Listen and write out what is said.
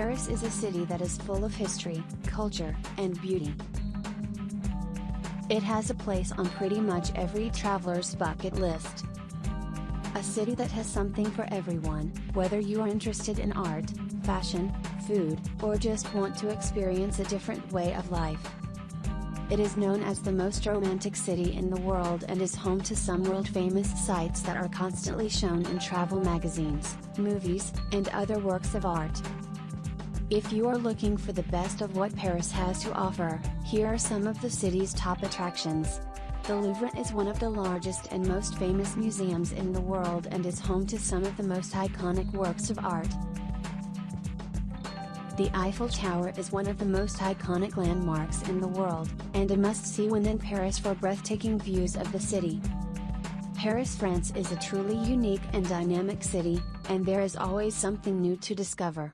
Paris is a city that is full of history, culture, and beauty. It has a place on pretty much every traveler's bucket list. A city that has something for everyone, whether you are interested in art, fashion, food, or just want to experience a different way of life. It is known as the most romantic city in the world and is home to some world famous sites that are constantly shown in travel magazines, movies, and other works of art. If you are looking for the best of what Paris has to offer, here are some of the city's top attractions. The Louvre is one of the largest and most famous museums in the world and is home to some of the most iconic works of art. The Eiffel Tower is one of the most iconic landmarks in the world, and a must-see when in Paris for breathtaking views of the city. Paris, France is a truly unique and dynamic city, and there is always something new to discover.